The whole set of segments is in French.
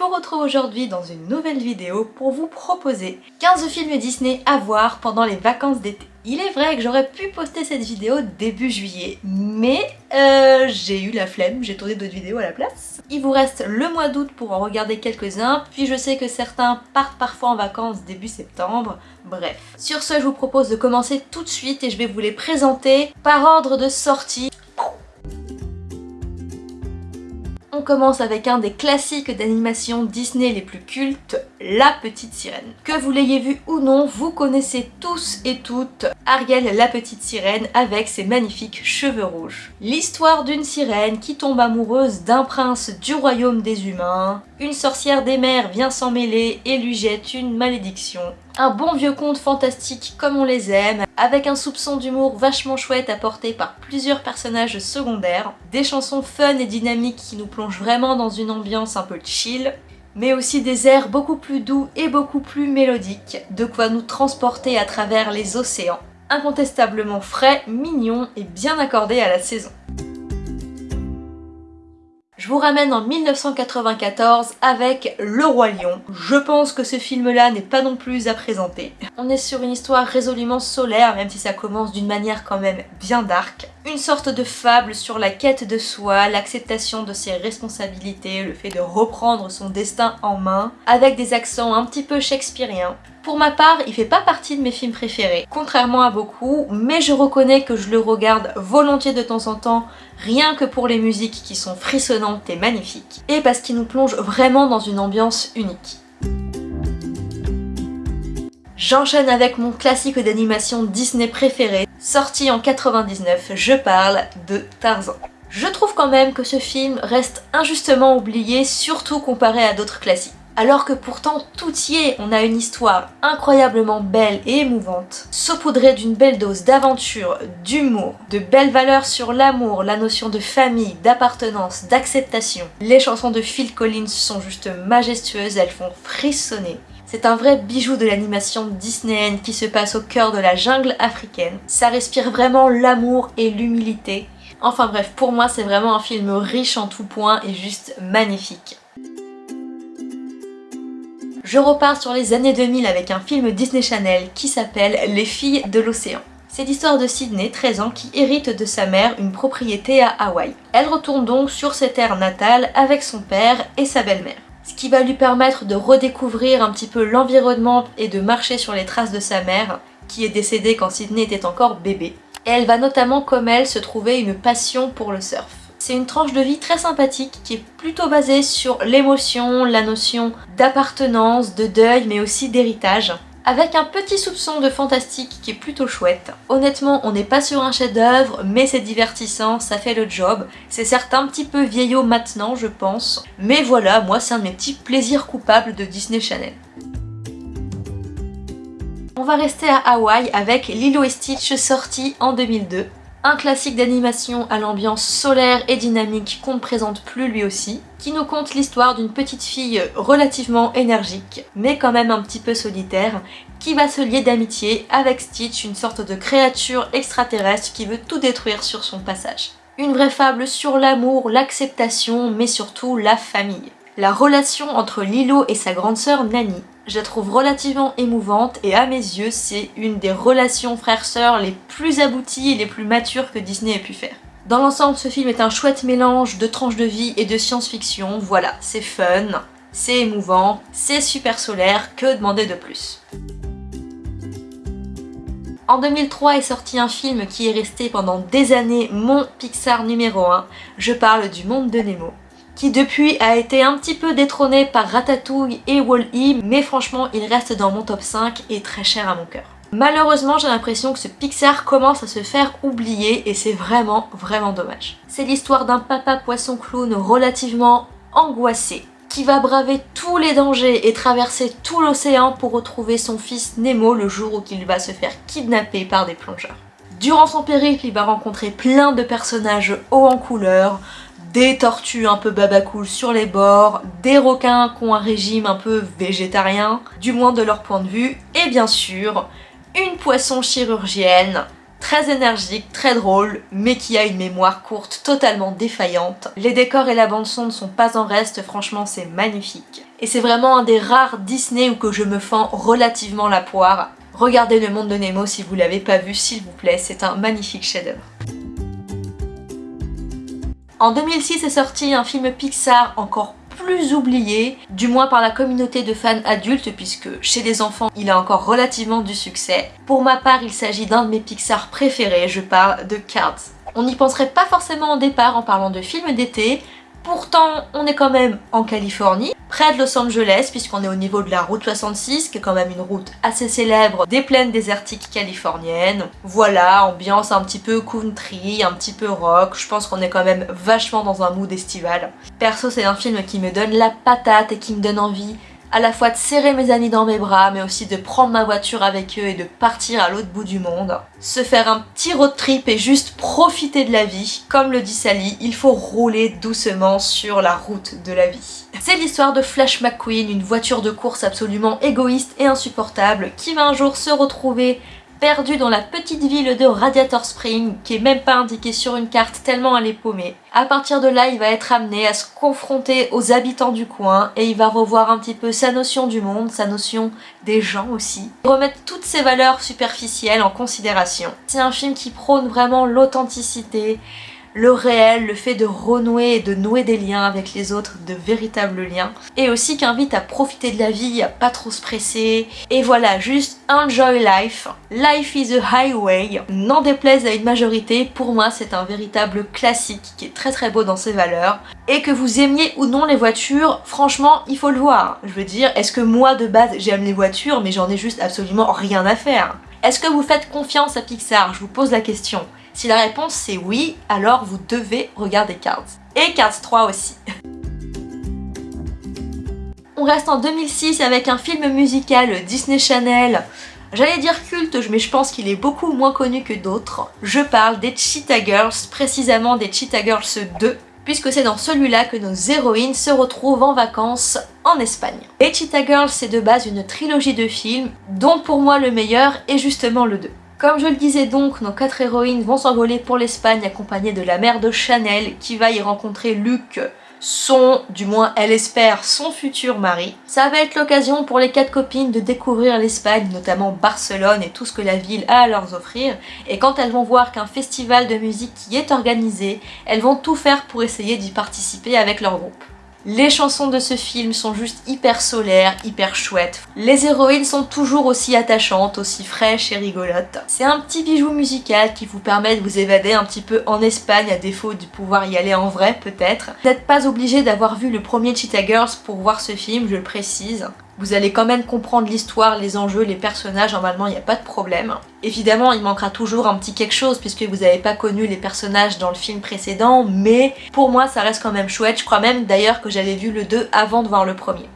vous retrouve aujourd'hui dans une nouvelle vidéo pour vous proposer 15 films Disney à voir pendant les vacances d'été. Il est vrai que j'aurais pu poster cette vidéo début juillet, mais euh, j'ai eu la flemme, j'ai tourné d'autres vidéos à la place. Il vous reste le mois d'août pour en regarder quelques-uns, puis je sais que certains partent parfois en vacances début septembre, bref. Sur ce, je vous propose de commencer tout de suite et je vais vous les présenter par ordre de sortie on commence avec un des classiques d'animation Disney les plus cultes, La Petite Sirène. Que vous l'ayez vu ou non, vous connaissez tous et toutes Ariel la Petite Sirène avec ses magnifiques cheveux rouges. L'histoire d'une sirène qui tombe amoureuse d'un prince du royaume des humains. Une sorcière des mers vient s'en mêler et lui jette une malédiction. Un bon vieux conte fantastique comme on les aime, avec un soupçon d'humour vachement chouette apporté par plusieurs personnages secondaires, des chansons fun et dynamiques qui nous plongent vraiment dans une ambiance un peu chill, mais aussi des airs beaucoup plus doux et beaucoup plus mélodiques, de quoi nous transporter à travers les océans. Incontestablement frais, mignon et bien accordé à la saison. Je vous ramène en 1994 avec Le Roi Lion. Je pense que ce film-là n'est pas non plus à présenter. On est sur une histoire résolument solaire, même si ça commence d'une manière quand même bien dark. Une sorte de fable sur la quête de soi, l'acceptation de ses responsabilités, le fait de reprendre son destin en main, avec des accents un petit peu shakespeariens. Pour ma part, il fait pas partie de mes films préférés, contrairement à beaucoup, mais je reconnais que je le regarde volontiers de temps en temps, rien que pour les musiques qui sont frissonnantes et magnifiques, et parce qu'il nous plonge vraiment dans une ambiance unique. J'enchaîne avec mon classique d'animation Disney préféré, sorti en 99, je parle de Tarzan. Je trouve quand même que ce film reste injustement oublié, surtout comparé à d'autres classiques alors que pourtant tout y est, on a une histoire incroyablement belle et émouvante, saupoudrée d'une belle dose d'aventure, d'humour, de belles valeurs sur l'amour, la notion de famille, d'appartenance, d'acceptation. Les chansons de Phil Collins sont juste majestueuses, elles font frissonner. C'est un vrai bijou de l'animation disneyenne qui se passe au cœur de la jungle africaine. Ça respire vraiment l'amour et l'humilité. Enfin bref, pour moi c'est vraiment un film riche en tout point et juste magnifique. Je repars sur les années 2000 avec un film Disney Channel qui s'appelle Les filles de l'océan. C'est l'histoire de Sydney, 13 ans, qui hérite de sa mère une propriété à Hawaï. Elle retourne donc sur ses terres natales avec son père et sa belle-mère. Ce qui va lui permettre de redécouvrir un petit peu l'environnement et de marcher sur les traces de sa mère, qui est décédée quand Sydney était encore bébé. Et elle va notamment, comme elle, se trouver une passion pour le surf. C'est une tranche de vie très sympathique qui est plutôt basée sur l'émotion, la notion d'appartenance, de deuil mais aussi d'héritage avec un petit soupçon de fantastique qui est plutôt chouette. Honnêtement, on n'est pas sur un chef-d'œuvre, mais c'est divertissant, ça fait le job. C'est certes un petit peu vieillot maintenant, je pense, mais voilà, moi c'est un de mes petits plaisirs coupables de Disney Channel. On va rester à Hawaï avec Lilo et Stitch sorti en 2002. Un classique d'animation à l'ambiance solaire et dynamique qu'on ne présente plus lui aussi, qui nous conte l'histoire d'une petite fille relativement énergique, mais quand même un petit peu solitaire, qui va se lier d'amitié avec Stitch, une sorte de créature extraterrestre qui veut tout détruire sur son passage. Une vraie fable sur l'amour, l'acceptation, mais surtout la famille. La relation entre Lilo et sa grande sœur Nani, je la trouve relativement émouvante et à mes yeux c'est une des relations frères-sœurs les plus abouties et les plus matures que Disney ait pu faire. Dans l'ensemble ce film est un chouette mélange de tranches de vie et de science-fiction, voilà, c'est fun, c'est émouvant, c'est super solaire, que demander de plus? En 2003 est sorti un film qui est resté pendant des années mon Pixar numéro 1, je parle du monde de Nemo qui depuis a été un petit peu détrôné par Ratatouille et Wall-E, mais franchement il reste dans mon top 5 et très cher à mon cœur. Malheureusement j'ai l'impression que ce Pixar commence à se faire oublier et c'est vraiment vraiment dommage. C'est l'histoire d'un papa poisson clown relativement angoissé qui va braver tous les dangers et traverser tout l'océan pour retrouver son fils Nemo le jour où il va se faire kidnapper par des plongeurs. Durant son périple, il va rencontrer plein de personnages hauts en couleur, des tortues un peu babacool sur les bords, des requins qui ont un régime un peu végétarien, du moins de leur point de vue, et bien sûr, une poisson chirurgienne très énergique, très drôle, mais qui a une mémoire courte totalement défaillante. Les décors et la bande son ne sont pas en reste, franchement c'est magnifique. Et c'est vraiment un des rares Disney où que je me fends relativement la poire. Regardez Le Monde de Nemo si vous l'avez pas vu, s'il vous plaît, c'est un magnifique chef-d'œuvre. En 2006 est sorti un film Pixar encore plus oublié, du moins par la communauté de fans adultes puisque chez les enfants il a encore relativement du succès. Pour ma part il s'agit d'un de mes Pixar préférés, je parle de Cars. On n'y penserait pas forcément au départ en parlant de film d'été, Pourtant, on est quand même en Californie, près de Los Angeles, puisqu'on est au niveau de la route 66, qui est quand même une route assez célèbre des plaines désertiques californiennes. Voilà, ambiance un petit peu country, un petit peu rock, je pense qu'on est quand même vachement dans un mood estival. Perso, c'est un film qui me donne la patate et qui me donne envie à la fois de serrer mes amis dans mes bras, mais aussi de prendre ma voiture avec eux et de partir à l'autre bout du monde. Se faire un petit road trip et juste profiter de la vie. Comme le dit Sally, il faut rouler doucement sur la route de la vie. C'est l'histoire de Flash McQueen, une voiture de course absolument égoïste et insupportable qui va un jour se retrouver perdu dans la petite ville de Radiator Spring, qui est même pas indiquée sur une carte tellement elle est paumée. À partir de là, il va être amené à se confronter aux habitants du coin et il va revoir un petit peu sa notion du monde, sa notion des gens aussi. Remettre toutes ses valeurs superficielles en considération. C'est un film qui prône vraiment l'authenticité, le réel, le fait de renouer et de nouer des liens avec les autres, de véritables liens, et aussi qui invite à profiter de la vie, à pas trop se presser, et voilà, juste enjoy life. Life is a highway, n'en déplaise à une majorité, pour moi c'est un véritable classique qui est très très beau dans ses valeurs, et que vous aimiez ou non les voitures, franchement il faut le voir. Je veux dire, est-ce que moi de base j'aime les voitures, mais j'en ai juste absolument rien à faire? Est-ce que vous faites confiance à Pixar? Je vous pose la question. Si la réponse c'est oui, alors vous devez regarder Cards. Et Cards 3 aussi. On reste en 2006 avec un film musical Disney Channel. J'allais dire culte, mais je pense qu'il est beaucoup moins connu que d'autres. Je parle des Cheetah Girls, précisément des Cheetah Girls 2, puisque c'est dans celui-là que nos héroïnes se retrouvent en vacances en Espagne. Les Cheetah Girls, c'est de base une trilogie de films, dont pour moi le meilleur est justement le 2. Comme je le disais donc, nos quatre héroïnes vont s'envoler pour l'Espagne accompagnées de la mère de Chanel qui va y rencontrer Luc, son, du moins elle espère, son futur mari. Ça va être l'occasion pour les quatre copines de découvrir l'Espagne, notamment Barcelone et tout ce que la ville a à leur offrir. Et quand elles vont voir qu'un festival de musique y est organisé, elles vont tout faire pour essayer d'y participer avec leur groupe. Les chansons de ce film sont juste hyper solaires, hyper chouettes. Les héroïnes sont toujours aussi attachantes, aussi fraîches et rigolotes. C'est un petit bijou musical qui vous permet de vous évader un petit peu en Espagne à défaut de pouvoir y aller en vrai peut-être. Vous n'êtes pas obligé d'avoir vu le premier Cheetah Girls pour voir ce film, je le précise. Vous allez quand même comprendre l'histoire, les enjeux, les personnages, normalement il n'y a pas de problème. Évidemment il manquera toujours un petit quelque chose puisque vous n'avez pas connu les personnages dans le film précédent, mais pour moi ça reste quand même chouette. Je crois même d'ailleurs que j'avais vu le 2 avant de voir le premier.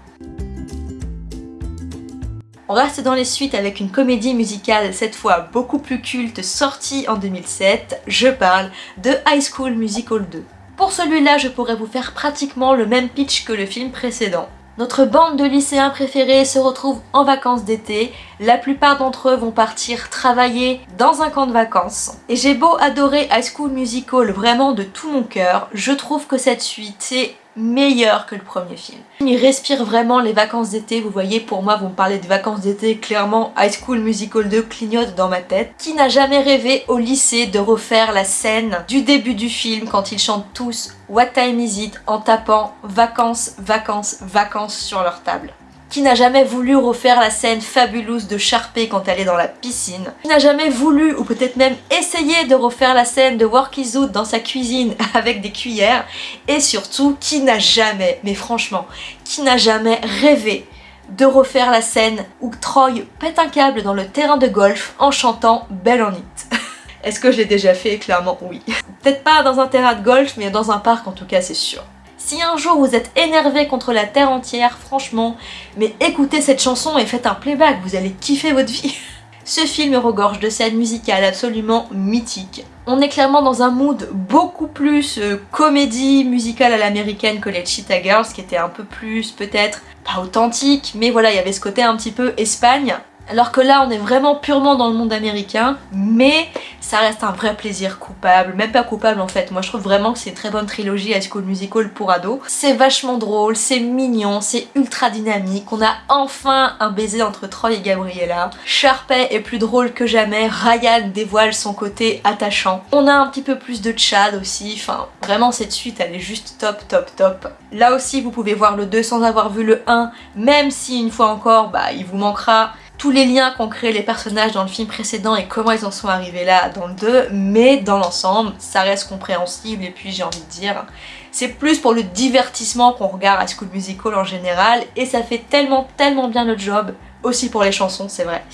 On reste dans les suites avec une comédie musicale cette fois beaucoup plus culte sortie en 2007. Je parle de High School Musical 2. Pour celui-là, je pourrais vous faire pratiquement le même pitch que le film précédent. Notre bande de lycéens préférés se retrouve en vacances d'été. La plupart d'entre eux vont partir travailler dans un camp de vacances. Et j'ai beau adorer High School Musical vraiment de tout mon cœur, je trouve que cette suite, c'est meilleur que le premier film. Il respire vraiment les vacances d'été, vous voyez pour moi vous me parlez de vacances d'été, clairement High School Musical 2 clignote dans ma tête. Qui n'a jamais rêvé au lycée de refaire la scène du début du film quand ils chantent tous What Time Is It en tapant vacances, vacances, vacances sur leur table? Qui n'a jamais voulu refaire la scène fabuleuse de Sharpay quand elle est dans la piscine, qui n'a jamais voulu ou peut-être même essayé de refaire la scène de Worky Out dans sa cuisine avec des cuillères, et surtout qui n'a jamais, mais franchement, qui n'a jamais rêvé de refaire la scène où Troy pète un câble dans le terrain de golf en chantant Belle en It. Est-ce que je l'ai déjà fait? Clairement oui. Peut-être pas dans un terrain de golf, mais dans un parc en tout cas c'est sûr. Si un jour vous êtes énervé contre la terre entière, franchement, mais écoutez cette chanson et faites un playback, vous allez kiffer votre vie. Ce film regorge de scènes musicales absolument mythiques. On est clairement dans un mood beaucoup plus euh, comédie musicale à l'américaine que les Cheetah Girls, qui était un peu plus peut-être pas authentique, mais voilà, il y avait ce côté un petit peu Espagne. Alors que là, on est vraiment purement dans le monde américain, mais ça reste un vrai plaisir coupable, même pas coupable en fait. Moi je trouve vraiment que c'est une très bonne trilogie High School Musical pour ados. C'est vachement drôle, c'est mignon, c'est ultra dynamique. On a enfin un baiser entre Troy et Gabriella. Sharpay est plus drôle que jamais, Ryan dévoile son côté attachant. On a un petit peu plus de Chad aussi, enfin vraiment cette suite elle est juste top top top. Là aussi vous pouvez voir le 2 sans avoir vu le 1, même si une fois encore bah il vous manquera tous les liens qu'ont créé les personnages dans le film précédent et comment ils en sont arrivés là dans le 2, mais dans l'ensemble, ça reste compréhensible et puis j'ai envie de dire, c'est plus pour le divertissement qu'on regarde High School Musical en général et ça fait tellement tellement bien le job, aussi pour les chansons c'est vrai.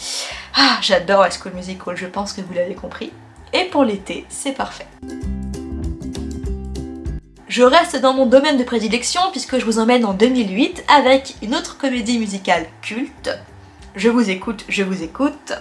Ah, j'adore High School Musical, je pense que vous l'avez compris. Et pour l'été, c'est parfait. Je reste dans mon domaine de prédilection puisque je vous emmène en 2008 avec une autre comédie musicale culte, je vous écoute, je vous écoute.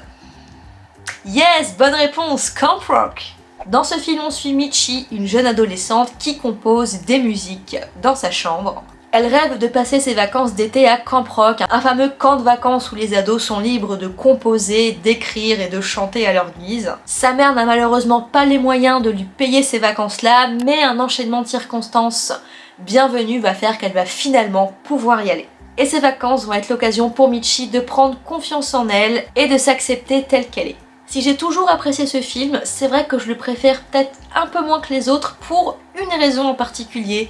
Yes, bonne réponse, Camp Rock Dans ce film, on suit Michi, une jeune adolescente qui compose des musiques dans sa chambre. Elle rêve de passer ses vacances d'été à Camp Rock, un fameux camp de vacances où les ados sont libres de composer, d'écrire et de chanter à leur guise. Sa mère n'a malheureusement pas les moyens de lui payer ces vacances-là, mais un enchaînement de circonstances bienvenues va faire qu'elle va finalement pouvoir y aller et ces vacances vont être l'occasion pour Michi de prendre confiance en elle et de s'accepter telle qu'elle est. Si j'ai toujours apprécié ce film, c'est vrai que je le préfère peut-être un peu moins que les autres pour une raison en particulier.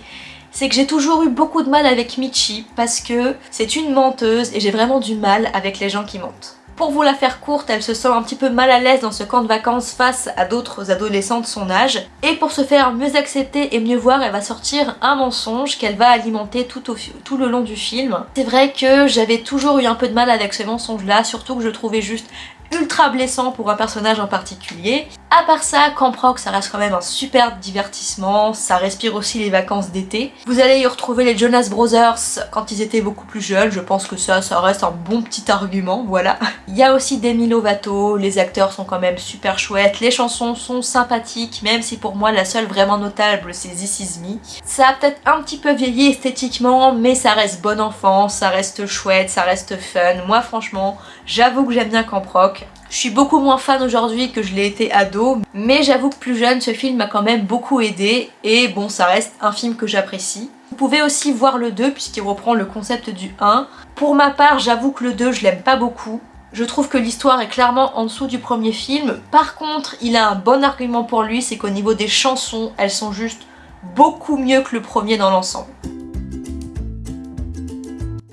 C'est que j'ai toujours eu beaucoup de mal avec Michi parce que c'est une menteuse et j'ai vraiment du mal avec les gens qui mentent. Pour vous la faire courte, elle se sent un petit peu mal à l'aise dans ce camp de vacances face à d'autres adolescents de son âge. Et pour se faire mieux accepter et mieux voir, elle va sortir un mensonge qu'elle va alimenter tout, le long du film. C'est vrai que j'avais toujours eu un peu de mal avec ce mensonge-là, surtout que je trouvais juste ultra blessant pour un personnage en particulier. À part ça, Camp Rock, ça reste quand même un super divertissement, ça respire aussi les vacances d'été. Vous allez y retrouver les Jonas Brothers quand ils étaient beaucoup plus jeunes, je pense que ça, ça reste un bon petit argument, voilà. Il y a aussi Demi Lovato, les acteurs sont quand même super chouettes, les chansons sont sympathiques, même si pour moi la seule vraiment notable c'est This Is Me. Ça a peut-être un petit peu vieilli esthétiquement, mais ça reste bon enfant, ça reste chouette, ça reste fun. Moi franchement, j'avoue que j'aime bien Camp Rock. Je suis beaucoup moins fan aujourd'hui que je l'ai été ado, mais j'avoue que plus jeune, ce film m'a quand même beaucoup aidé, et bon, ça reste un film que j'apprécie. Vous pouvez aussi voir le 2 puisqu'il reprend le concept du 1. Pour ma part, j'avoue que le 2, je l'aime pas beaucoup. Je trouve que l'histoire est clairement en dessous du premier film. Par contre, il a un bon argument pour lui, c'est qu'au niveau des chansons, elles sont juste beaucoup mieux que le premier dans l'ensemble.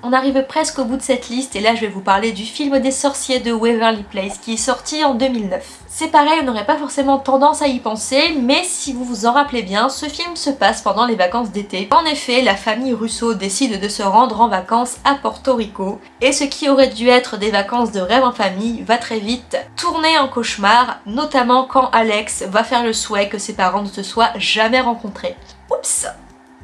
On arrive presque au bout de cette liste et là je vais vous parler du film des sorciers de Waverly Place qui est sorti en 2009. C'est pareil, on n'aurait pas forcément tendance à y penser, mais si vous vous en rappelez bien, ce film se passe pendant les vacances d'été. En effet, la famille Russo décide de se rendre en vacances à Porto Rico, et ce qui aurait dû être des vacances de rêve en famille va très vite tourner en cauchemar, notamment quand Alex va faire le souhait que ses parents ne se soient jamais rencontrés. Oups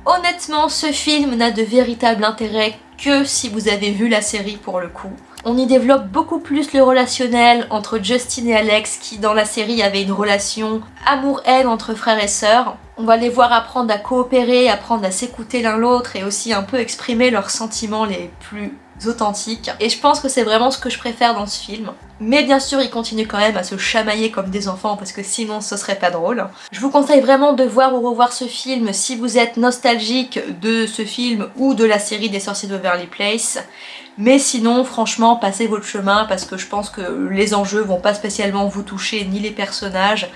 Honnêtement, ce film n'a de véritable intérêt que si vous avez vu la série pour le coup. On y développe beaucoup plus le relationnel entre Justin et Alex qui dans la série avait une relation amour-haine entre frères et sœurs. On va les voir apprendre à coopérer, apprendre à s'écouter l'un l'autre et aussi un peu exprimer leurs sentiments les plus authentiques. Et je pense que c'est vraiment ce que je préfère dans ce film. Mais bien sûr, ils continuent quand même à se chamailler comme des enfants parce que sinon ce serait pas drôle. Je vous conseille vraiment de voir ou revoir ce film si vous êtes nostalgique de ce film ou de la série des sorciers de Waverly Place. Mais sinon, franchement, passez votre chemin parce que je pense que les enjeux vont pas spécialement vous toucher, ni les personnages.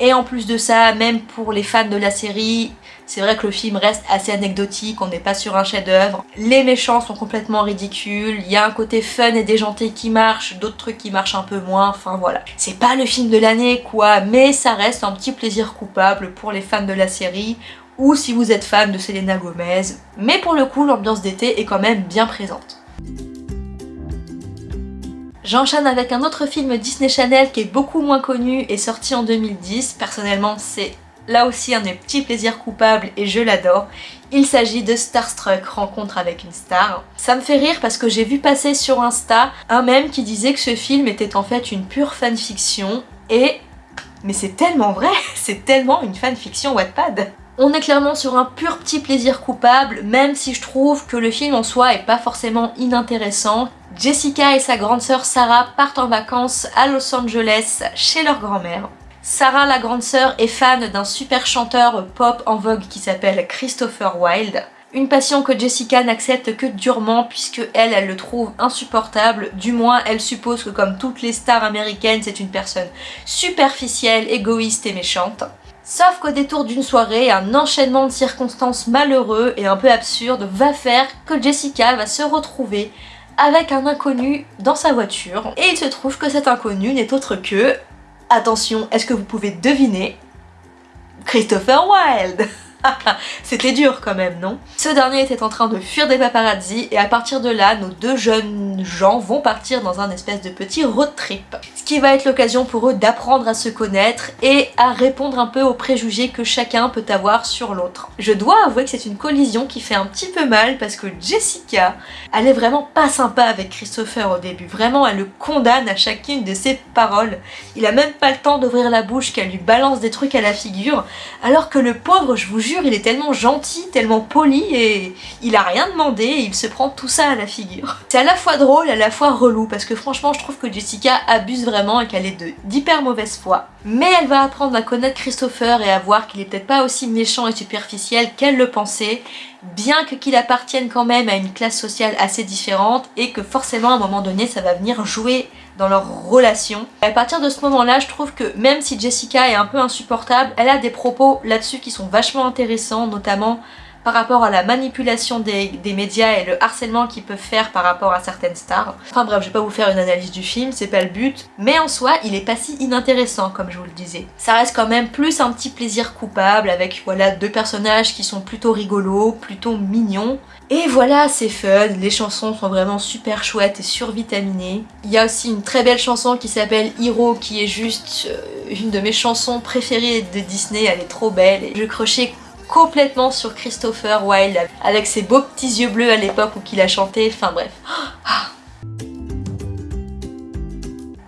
Et en plus de ça, même pour les fans de la série, c'est vrai que le film reste assez anecdotique, on n'est pas sur un chef-d'œuvre. Les méchants sont complètement ridicules, il y a un côté fun et déjanté qui marche, d'autres trucs qui marchent un peu moins, enfin voilà. C'est pas le film de l'année quoi, mais ça reste un petit plaisir coupable pour les fans de la série ou si vous êtes fan de Selena Gomez. Mais pour le coup, l'ambiance d'été est quand même bien présente. J'enchaîne avec un autre film Disney Channel qui est beaucoup moins connu et sorti en 2010. Personnellement, c'est là aussi un des petits plaisirs coupables et je l'adore. Il s'agit de Starstruck, Rencontre avec une star. Ça me fait rire parce que j'ai vu passer sur Insta un mème qui disait que ce film était en fait une pure fanfiction et... Mais c'est tellement vrai, c'est tellement une fanfiction Wattpad on est clairement sur un pur petit plaisir coupable, même si je trouve que le film en soi est pas forcément inintéressant. Jessica et sa grande sœur Sarah partent en vacances à Los Angeles chez leur grand-mère. Sarah, la grande sœur, est fan d'un super chanteur pop en vogue qui s'appelle Christopher Wilde. Une passion que Jessica n'accepte que durement puisque elle, elle le trouve insupportable. Du moins, elle suppose que comme toutes les stars américaines, c'est une personne superficielle, égoïste et méchante. Sauf qu'au détour d'une soirée, un enchaînement de circonstances malheureux et un peu absurdes va faire que Jessica va se retrouver avec un inconnu dans sa voiture. Et il se trouve que cet inconnu n'est autre que... Attention, est-ce que vous pouvez deviner Christopher Wilde? C'était dur quand même, non? Ce dernier était en train de fuir des paparazzi et à partir de là, nos deux jeunes gens vont partir dans un espèce de petit road trip. Ce qui va être l'occasion pour eux d'apprendre à se connaître et à répondre un peu aux préjugés que chacun peut avoir sur l'autre. Je dois avouer que c'est une collision qui fait un petit peu mal parce que Jessica, elle est vraiment pas sympa avec Christopher au début. Vraiment, elle le condamne à chacune de ses paroles. Il a même pas le temps d'ouvrir la bouche qu'elle lui balance des trucs à la figure alors que le pauvre, je vous jure, il est tellement gentil, tellement poli et il a rien demandé et il se prend tout ça à la figure. C'est à la fois drôle à la fois relou parce que franchement je trouve que Jessica abuse vraiment et qu'elle est d'hyper mauvaise foi. Mais elle va apprendre à connaître Christopher et à voir qu'il est peut-être pas aussi méchant et superficiel qu'elle le pensait, bien que qu'il appartienne quand même à une classe sociale assez différente et que forcément à un moment donné ça va venir jouer dans leur relation. à partir de ce moment-là, je trouve que même si Jessica est un peu insupportable, elle a des propos là-dessus qui sont vachement intéressants, notamment par rapport à la manipulation des, médias et le harcèlement qu'ils peuvent faire par rapport à certaines stars. Enfin bref, je vais pas vous faire une analyse du film, c'est pas le but, mais en soi, il est pas si inintéressant comme je vous le disais. Ça reste quand même plus un petit plaisir coupable avec voilà deux personnages qui sont plutôt rigolos, plutôt mignons. Et voilà, c'est fun, les chansons sont vraiment super chouettes et survitaminées. Il y a aussi une très belle chanson qui s'appelle Hero qui est juste euh, une de mes chansons préférées de Disney, elle est trop belle. Je crochais complètement sur Christopher Wilde avec ses beaux petits yeux bleus à l'époque où il a chanté, enfin bref.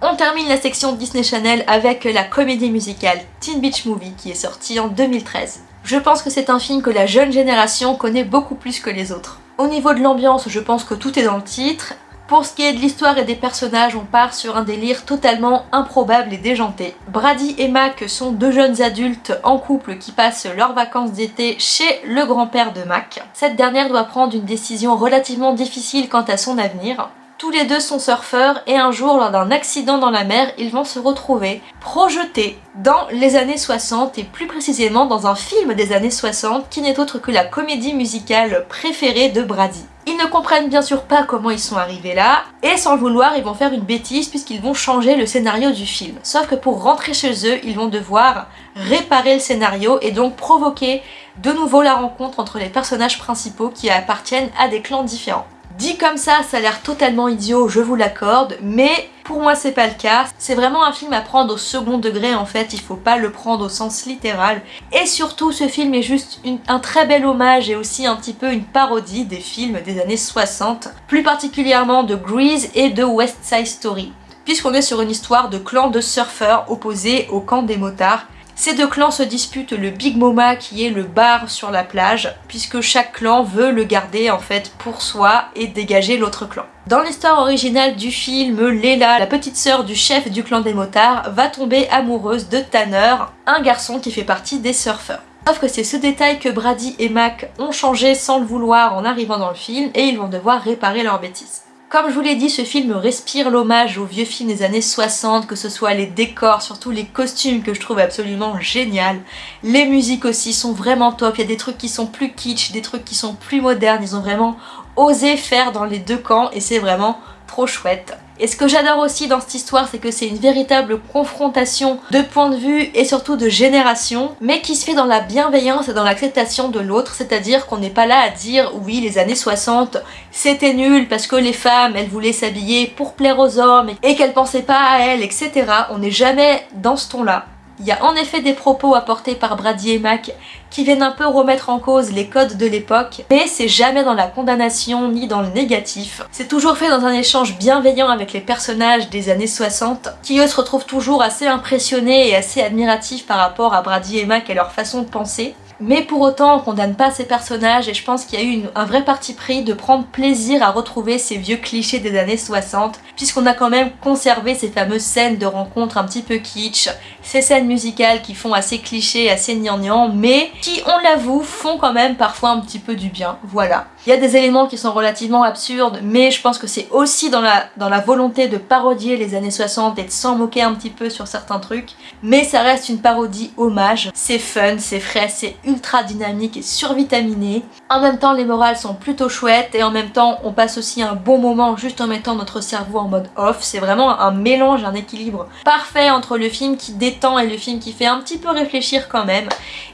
On termine la section Disney Channel avec la comédie musicale Teen Beach Movie qui est sortie en 2013. Je pense que c'est un film que la jeune génération connaît beaucoup plus que les autres. Au niveau de l'ambiance, je pense que tout est dans le titre, pour ce qui est de l'histoire et des personnages, on part sur un délire totalement improbable et déjanté. Brady et Mac sont deux jeunes adultes en couple qui passent leurs vacances d'été chez le grand-père de Mac. Cette dernière doit prendre une décision relativement difficile quant à son avenir. Tous les deux sont surfeurs et un jour, lors d'un accident dans la mer, ils vont se retrouver projetés dans les années 60 et plus précisément dans un film des années 60 qui n'est autre que la comédie musicale préférée de Brady. Ils ne comprennent bien sûr pas comment ils sont arrivés là, et sans le vouloir, ils vont faire une bêtise puisqu'ils vont changer le scénario du film. Sauf que pour rentrer chez eux, ils vont devoir réparer le scénario et donc provoquer de nouveau la rencontre entre les personnages principaux qui appartiennent à des clans différents. Dit comme ça, ça a l'air totalement idiot, je vous l'accorde, mais pour moi c'est pas le cas. C'est vraiment un film à prendre au second degré en fait, il faut pas le prendre au sens littéral. Et surtout, ce film est juste un très bel hommage et aussi un petit peu une parodie des films des années 60, plus particulièrement de Grease et de West Side Story puisqu'on est sur une histoire de clan de surfeurs opposés au camp des motards ces deux clans se disputent le Big Moma qui est le bar sur la plage puisque chaque clan veut le garder en fait pour soi et dégager l'autre clan. Dans l'histoire originale du film, Leila, la petite sœur du chef du clan des motards, va tomber amoureuse de Tanner, un garçon qui fait partie des surfeurs. Sauf que c'est ce détail que Brady et Mac ont changé sans le vouloir en arrivant dans le film et ils vont devoir réparer leurs bêtises. Comme je vous l'ai dit, ce film respire l'hommage aux vieux films des années 60, que ce soit les décors, surtout les costumes que je trouve absolument génial. Les musiques aussi sont vraiment top, il y a des trucs qui sont plus kitsch, des trucs qui sont plus modernes, ils ont vraiment osé faire dans les deux camps et c'est vraiment trop chouette. Et ce que j'adore aussi dans cette histoire, c'est que c'est une véritable confrontation de points de vue et surtout de génération, mais qui se fait dans la bienveillance et dans l'acceptation de l'autre, c'est-à-dire qu'on n'est pas là à dire oui les années 60 c'était nul parce que les femmes elles voulaient s'habiller pour plaire aux hommes et qu'elles pensaient pas à elles, etc. On n'est jamais dans ce ton-là. Il y a en effet des propos apportés par Brady et Mac qui viennent un peu remettre en cause les codes de l'époque, mais c'est jamais dans la condamnation ni dans le négatif. C'est toujours fait dans un échange bienveillant avec les personnages des années 60, qui eux se retrouvent toujours assez impressionnés et assez admiratifs par rapport à Brady et Mac et leur façon de penser. Mais pour autant, on condamne pas ces personnages et je pense qu'il y a eu un vrai parti pris de prendre plaisir à retrouver ces vieux clichés des années 60 puisqu'on a quand même conservé ces fameuses scènes de rencontres un petit peu kitsch, ces scènes musicales qui font assez clichés, assez gnangnan, mais qui, on l'avoue, font quand même parfois un petit peu du bien, voilà. Il y a des éléments qui sont relativement absurdes, mais je pense que c'est aussi dans la, dans la volonté de parodier les années 60 et de s'en moquer un petit peu sur certains trucs, mais ça reste une parodie hommage. C'est fun, c'est frais, c'est ultra dynamique et survitaminé. En même temps, les morales sont plutôt chouettes et en même temps, on passe aussi un bon moment juste en mettant notre cerveau en mode off. C'est vraiment un mélange, un équilibre parfait entre le film qui détend et le film qui fait un petit peu réfléchir quand même.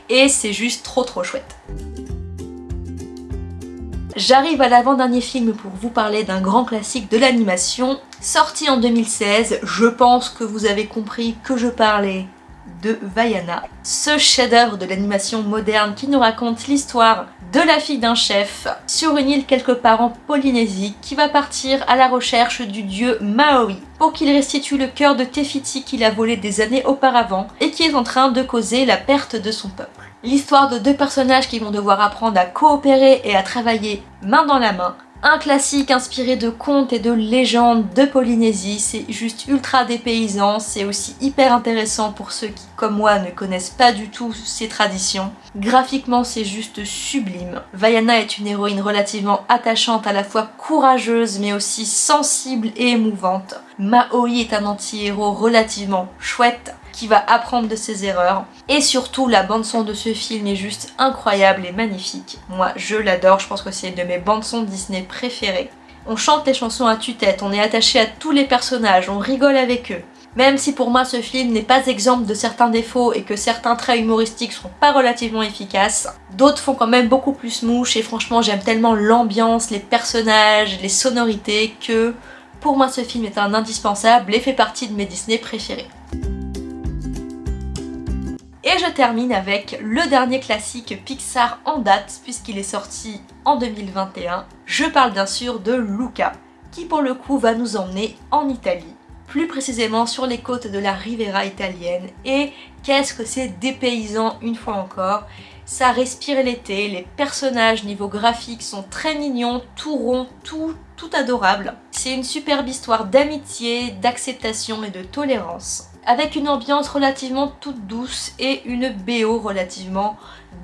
Et c'est juste trop trop chouette. J'arrive à l'avant-dernier film pour vous parler d'un grand classique de l'animation, sorti en 2016. Je pense que vous avez compris que je parlais de Vaiana, ce chef-d'œuvre de l'animation moderne qui nous raconte l'histoire de la fille d'un chef sur une île quelque part en Polynésie qui va partir à la recherche du dieu Maori pour qu'il restitue le cœur de Tefiti qu'il a volé des années auparavant et qui est en train de causer la perte de son peuple. L'histoire de deux personnages qui vont devoir apprendre à coopérer et à travailler main dans la main un classique inspiré de contes et de légendes de Polynésie, c'est juste ultra dépaysant, c'est aussi hyper intéressant pour ceux qui, comme moi, ne connaissent pas du tout ces traditions. Graphiquement, c'est juste sublime. Vaiana est une héroïne relativement attachante, à la fois courageuse mais aussi sensible et émouvante. Maoi est un anti-héros relativement chouette, qui va apprendre de ses erreurs. Et surtout, la bande-son de ce film est juste incroyable et magnifique. Moi, je l'adore, je pense que c'est une de mes bandes-son Disney préférées. On chante les chansons à tue-tête, on est attaché à tous les personnages, on rigole avec eux. Même si pour moi ce film n'est pas exemple de certains défauts et que certains traits humoristiques sont pas relativement efficaces, d'autres font quand même beaucoup plus mouche et franchement j'aime tellement l'ambiance, les personnages, les sonorités que pour moi ce film est un indispensable et fait partie de mes Disney préférés. Et je termine avec le dernier classique Pixar en date puisqu'il est sorti en 2021. Je parle bien sûr de Luca qui pour le coup va nous emmener en Italie plus précisément sur les côtes de la Riviera italienne et qu'est-ce que c'est dépaysant une fois encore ça respire l'été, les personnages niveau graphique sont très mignons, tout rond, tout, tout adorable. C'est une superbe histoire d'amitié, d'acceptation et de tolérance avec une ambiance relativement toute douce et une BO relativement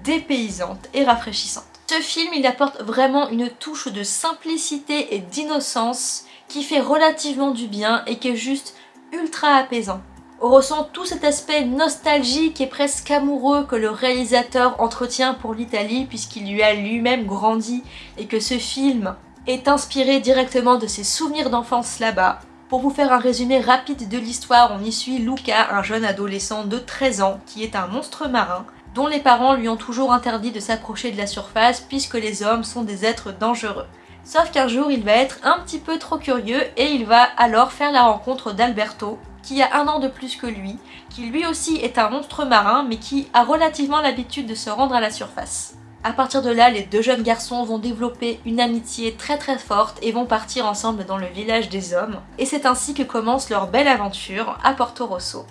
dépaysante et rafraîchissante. Ce film, il apporte vraiment une touche de simplicité et d'innocence qui fait relativement du bien et qui est juste ultra apaisant. On ressent tout cet aspect nostalgique et presque amoureux que le réalisateur entretient pour l'Italie puisqu'il lui a lui-même grandi et que ce film est inspiré directement de ses souvenirs d'enfance là-bas pour vous faire un résumé rapide de l'histoire, on y suit Luca, un jeune adolescent de 13 ans qui est un monstre marin dont les parents lui ont toujours interdit de s'approcher de la surface puisque les hommes sont des êtres dangereux. Sauf qu'un jour il va être un petit peu trop curieux et il va alors faire la rencontre d'Alberto qui a un an de plus que lui, qui lui aussi est un monstre marin mais qui a relativement l'habitude de se rendre à la surface. À partir de là, les deux jeunes garçons vont développer une amitié très très forte et vont partir ensemble dans le village des hommes. Et c'est ainsi que commence leur belle aventure à Porto Rosso.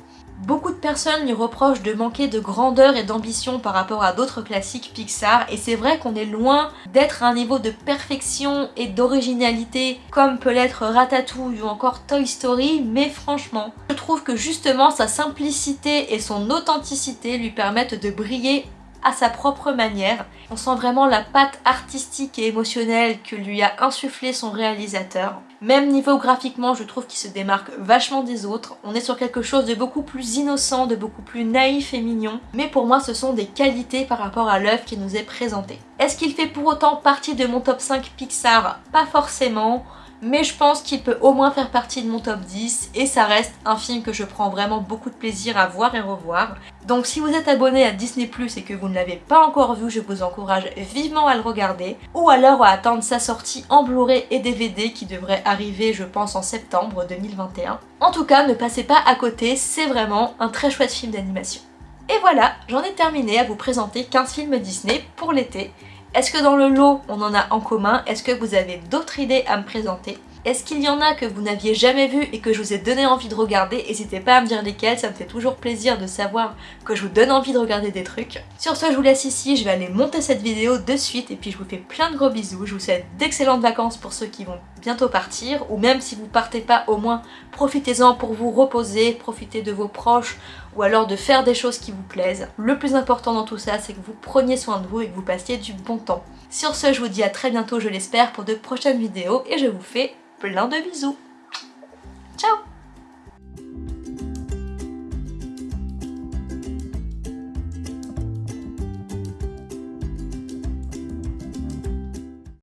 Beaucoup de personnes lui reprochent de manquer de grandeur et d'ambition par rapport à d'autres classiques Pixar et c'est vrai qu'on est loin d'être à un niveau de perfection et d'originalité comme peut l'être Ratatouille ou encore Toy Story mais franchement je trouve que justement sa simplicité et son authenticité lui permettent de briller à sa propre manière. On sent vraiment la patte artistique et émotionnelle que lui a insufflé son réalisateur. Même niveau graphiquement, je trouve qu'il se démarque vachement des autres. On est sur quelque chose de beaucoup plus innocent, de beaucoup plus naïf et mignon. Mais pour moi, ce sont des qualités par rapport à l'œuvre qui nous est présentée. Est-ce qu'il fait pour autant partie de mon top 5 Pixar? Pas forcément mais je pense qu'il peut au moins faire partie de mon top 10 et ça reste un film que je prends vraiment beaucoup de plaisir à voir et revoir. Donc si vous êtes abonné à Disney Plus et que vous ne l'avez pas encore vu, je vous encourage vivement à le regarder ou alors à attendre sa sortie en Blu-ray et DVD qui devrait arriver je pense en septembre 2021. En tout cas, ne passez pas à côté, c'est vraiment un très chouette film d'animation. Et voilà, j'en ai terminé à vous présenter 15 films Disney pour l'été. Est-ce que dans le lot, on en a en commun? Est-ce que vous avez d'autres idées à me présenter? Est-ce qu'il y en a que vous n'aviez jamais vu et que je vous ai donné envie de regarder? N'hésitez pas à me dire lesquels, ça me fait toujours plaisir de savoir que je vous donne envie de regarder des trucs. Sur ce, je vous laisse ici, je vais aller monter cette vidéo de suite et puis je vous fais plein de gros bisous. Je vous souhaite d'excellentes vacances pour ceux qui vont bientôt partir ou même si vous partez pas, au moins profitez-en pour vous reposer, profitez de vos proches ou alors de faire des choses qui vous plaisent. Le plus important dans tout ça, c'est que vous preniez soin de vous et que vous passiez du bon temps. Sur ce, je vous dis à très bientôt, je l'espère, pour de prochaines vidéos et je vous fais plein de bisous. Ciao